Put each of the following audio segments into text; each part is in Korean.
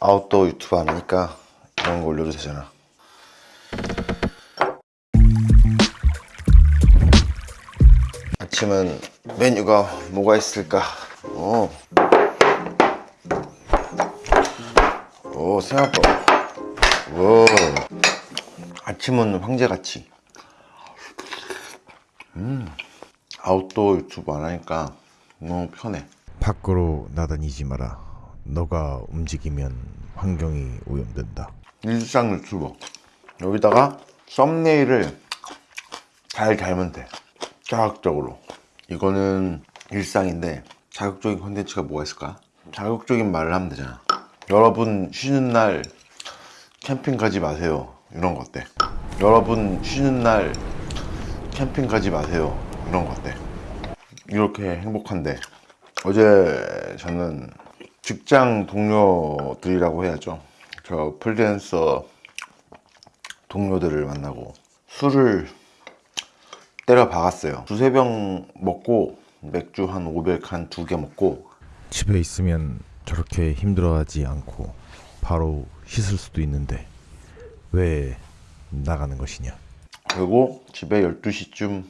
아웃도어 유튜브 안 하니까 이런 거 올려도 되잖아. 아침은 메뉴가 뭐가 있을까? 오, 오 생각보다. 오. 아침은 황제같이. 음. 아웃도어 유튜브 안 하니까 너무 편해. 밖으로 나다니지 마라. 너가 움직이면 환경이 오염된다. 일상 유튜버 여기다가 썸네일을 잘 달면 돼 자극적으로 이거는 일상인데 자극적인 콘텐츠가 뭐가 있을까? 자극적인 말을 하면 되잖아 여러분 쉬는 날 캠핑 가지 마세요 이런 거 어때? 여러분 쉬는 날 캠핑 가지 마세요 이런 거 어때? 이렇게 행복한데 어제 저는 직장 동료들이라고 해야죠. 저 프리랜서 동료들을 만나고 술을 때려 박았어요. 두세 병 먹고 맥주 한 500 한 두 개 먹고 집에 있으면 저렇게 힘들어하지 않고 바로 씻을 수도 있는데 왜 나가는 것이냐? 그리고 집에 12시쯤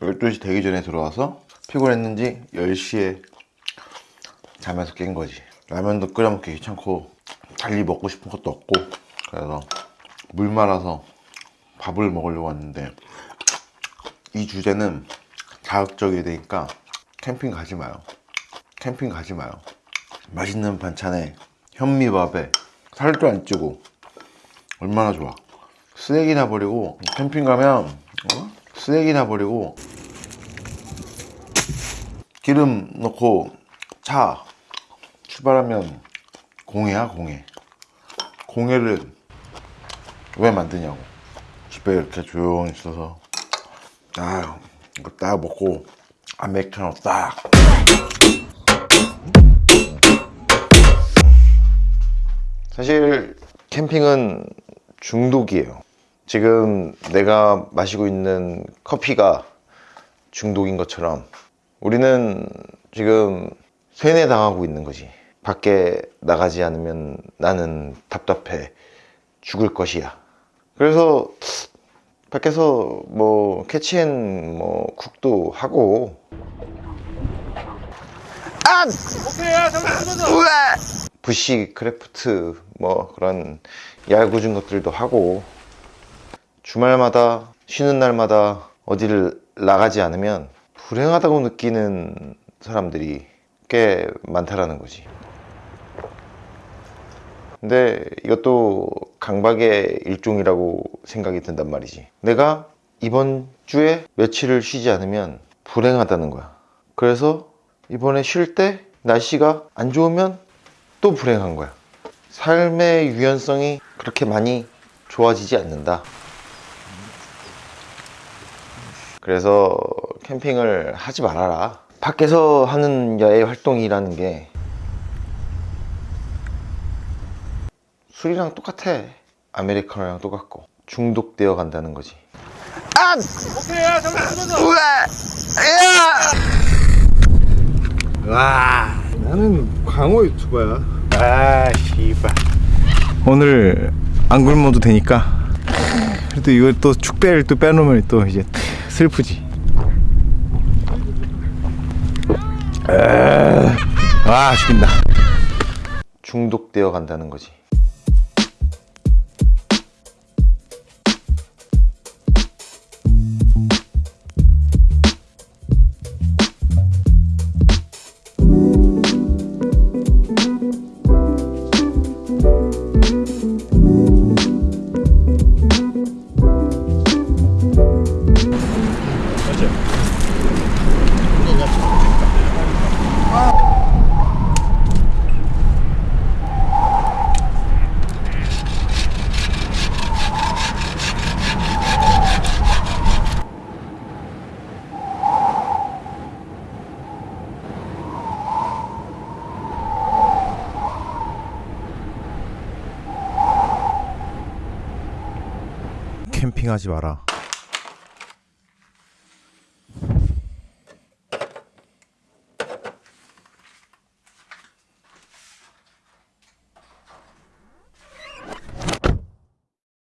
12시 되기 전에 들어와서 피곤했는지 10시에 자면서 깬 거지 라면도 끓여 먹기 귀찮고 달리 먹고 싶은 것도 없고 그래서 물 말아서 밥을 먹으려고 왔는데 이 주제는 자극적이 되니까 캠핑 가지 마요. 캠핑 가지 마요. 맛있는 반찬에 현미밥에 살도 안 찌고 얼마나 좋아. 쓰레기나 버리고 캠핑 가면 어? 쓰레기나 버리고 기름 넣고 차 출발하면 공해야 공해 공해를 왜 만드냐고 집에 이렇게 조용히 있어서 아 이거 딱 먹고 아메리카노 딱 사실 캠핑은 중독이에요. 지금 내가 마시고 있는 커피가 중독인 것처럼 우리는 지금 세뇌당하고 있는 거지. 밖에 나가지 않으면 나는 답답해 죽을 것이야. 그래서 밖에서 뭐 catch and 뭐 cook도 하고 아! 우와! bushcraft 뭐 그런 얄궂은 것들도 하고 주말마다 쉬는 날마다 어디를 나가지 않으면 불행하다고 느끼는 사람들이 꽤 많다라는 거지 근데 이것도 강박의 일종이라고 생각이 든단 말이지. 내가 이번 주에 며칠을 쉬지 않으면 불행하다는 거야. 그래서 이번에 쉴 때 날씨가 안 좋으면 또 불행한 거야. 삶의 유연성이 그렇게 많이 좋아지지 않는다. 그래서 캠핑을 하지 말아라. 밖에서 하는 야외 활동이라는 게 술이랑 똑같아. 아메리카노랑 똑같고. 중독되어 간다는 거지. 아! 우와! 와 나는 광호 유튜버야. 아 씨발. 오늘 안 굶어도 되니까. 그래도 이걸 또 축배를 또 빼놓으면 또 이제 슬프지. 아, 와 죽인다. 중독되어 간다는 거지 캠핑하지 마라